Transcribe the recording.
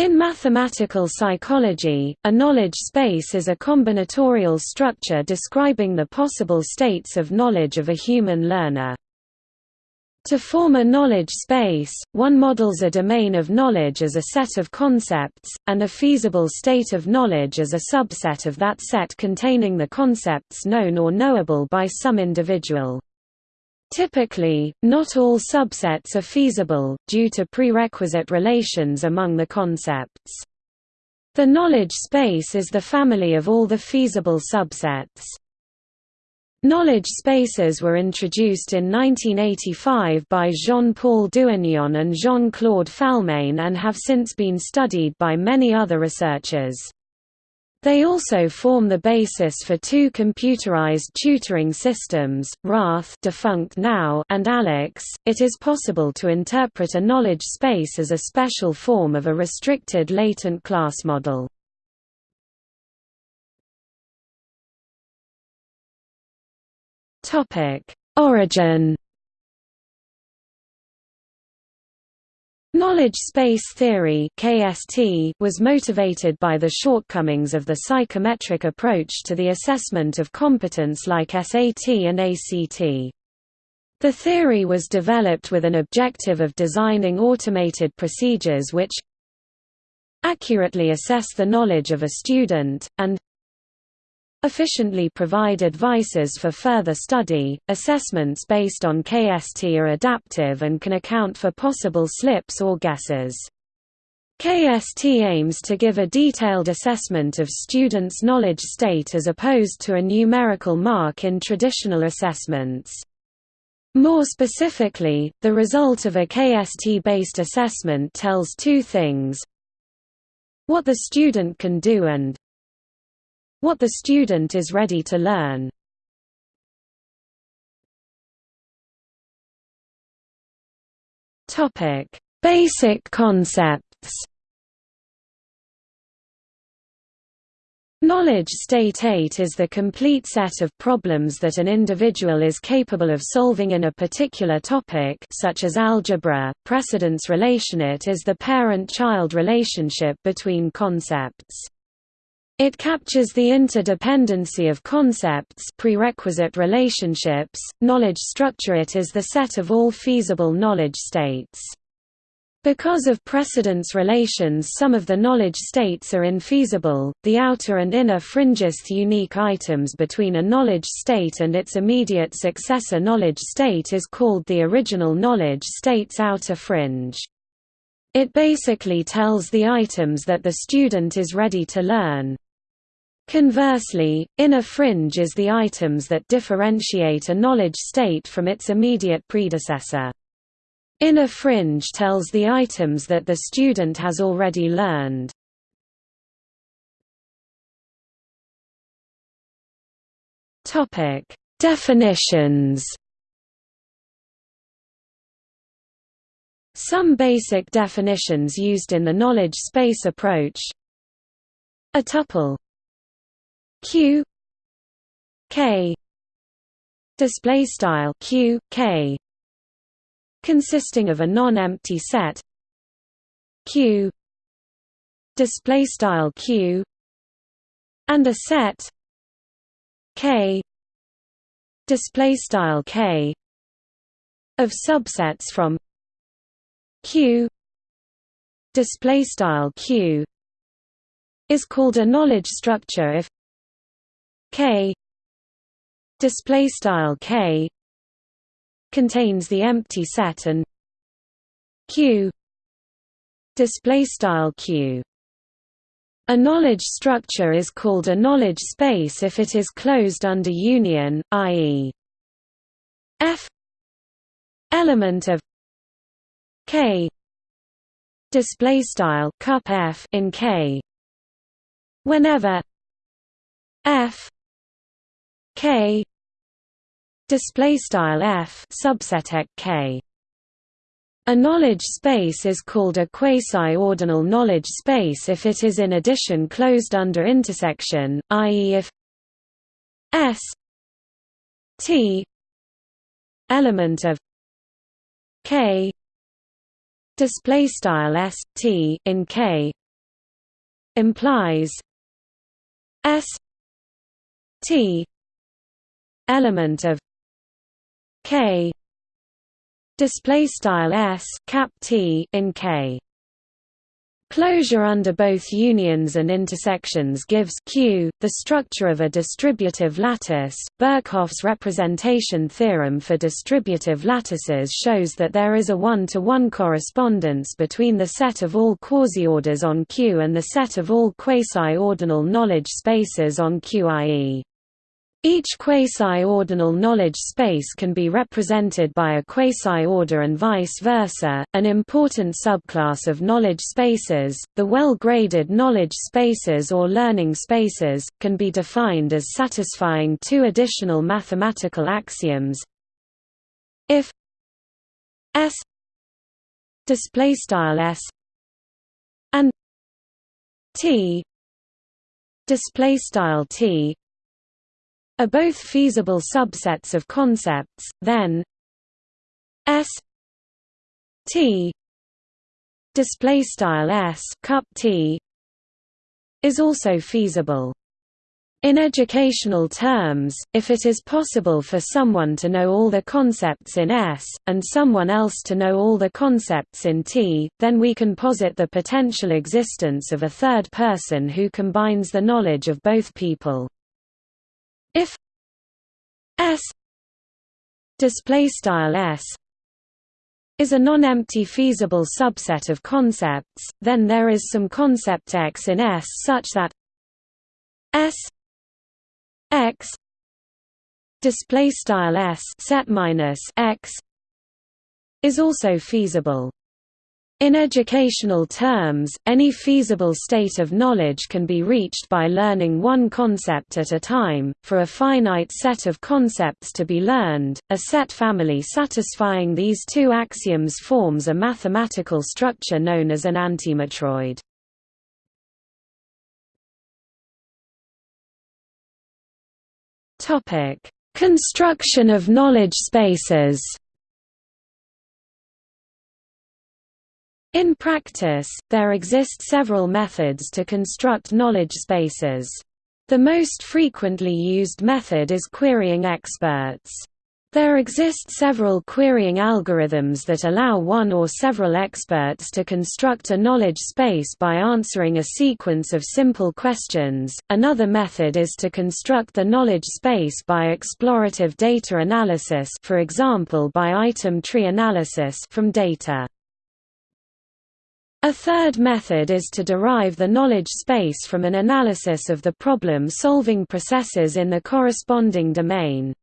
In mathematical psychology, a knowledge space is a combinatorial structure describing the possible states of knowledge of a human learner. To form a knowledge space, one models a domain of knowledge as a set of concepts, and a feasible state of knowledge as a subset of that set containing the concepts known or knowable by some individual. Typically, not all subsets are feasible, due to prerequisite relations among the concepts. The knowledge space is the family of all the feasible subsets. Knowledge spaces were introduced in 1985 by Jean-Paul Doignon and Jean-Claude Falmagne and have since been studied by many other researchers. They also form the basis for two computerized tutoring systems, RATH defunct now and ALEKS. It is possible to interpret a knowledge space as a special form of a restricted latent class model. Topic: Origin Knowledge space theory (KST) was motivated by the shortcomings of the psychometric approach to the assessment of competence like SAT and ACT. The theory was developed with an objective of designing automated procedures which accurately assess the knowledge of a student, and efficiently provide advices for further study. Assessments based on KST are adaptive and can account for possible slips or guesses. KST aims to give a detailed assessment of students' knowledge state as opposed to a numerical mark in traditional assessments. More specifically, the result of a KST-based assessment tells two things what the student can do and what the student is ready to learn. Basic concepts. Knowledge state 8 is the complete set of problems that an individual is capable of solving in a particular topic such as algebra. Precedence relation It is the parent-child relationship between concepts. It captures the interdependency of concepts prerequisite relationships, knowledge structure It is the set of all feasible knowledge states. Because of precedence relations some of the knowledge states are infeasible, the outer and inner fringest unique items between a knowledge state and its immediate successor knowledge state is called the original knowledge state's outer fringe. It basically tells the items that the student is ready to learn. Conversely, inner fringe is the items that differentiate a knowledge state from its immediate predecessor. Inner fringe tells the items that the student has already learned. Definitions. Some basic definitions used in the knowledge space approach. A tuple q k display style q k consisting of a non-empty set. Q display style q and a set. K display style k of subsets from q display style q is called a knowledge structure if K. Display style K. Contains the empty set and Q. Display style Q. A knowledge structure is called a knowledge space if it is closed under union, i.e. F. Element of K. Display style cup F in K. Whenever F K display style F subset K a knowledge space is called a quasi-ordinal knowledge space if it is in addition closed under intersection, i.e. if S T element of K display style S T in K implies S T element of K display style S cap T in K Closure under both unions and intersections gives Q, the structure of a distributive lattice. Birkhoff's representation theorem for distributive lattices shows that there is a one-to-one -one correspondence between the set of all quasi-orders on Q and the set of all quasi-ordinal knowledge spaces on Q i.e. Each quasi-ordinal knowledge space can be represented by a quasi-order and vice versa. An important subclass of knowledge spaces, the well-graded knowledge spaces or learning spaces, can be defined as satisfying two additional mathematical axioms. If S display style S and T display style T are both feasible subsets of concepts, then S T display style S cup T is also feasible. In educational terms, if it is possible for someone to know all the concepts in S, and someone else to know all the concepts in T, then we can posit the potential existence of a third person who combines the knowledge of both people. If S display style S is a non-empty feasible subset of concepts, then there is some concept X in S such that S X display style S set minus X is also feasible. In educational terms, any feasible state of knowledge can be reached by learning one concept at a time. For a finite set of concepts to be learned, a set family satisfying these two axioms forms a mathematical structure known as an antimatroid. Topic: Construction of knowledge spaces. In practice, there exist several methods to construct knowledge spaces. The most frequently used method is querying experts. There exist several querying algorithms that allow one or several experts to construct a knowledge space by answering a sequence of simple questions. Another method is to construct the knowledge space by explorative data analysis, for example by item tree analysis from data. A third method is to derive the knowledge space from an analysis of the problem-solving processes in the corresponding domain.